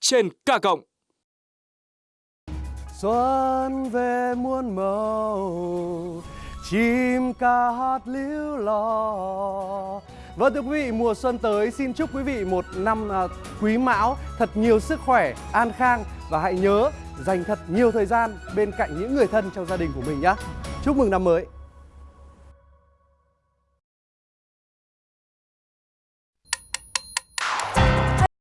trên K cộng. Xuân về muôn màu, chim ca hát líu lo. Vâng thưa quý vị, mùa xuân tới xin chúc quý vị một năm à, quý mão thật nhiều sức khỏe, an khang và hãy nhớ dành thật nhiều thời gian bên cạnh những người thân trong gia đình của mình nhé. Chúc mừng năm mới.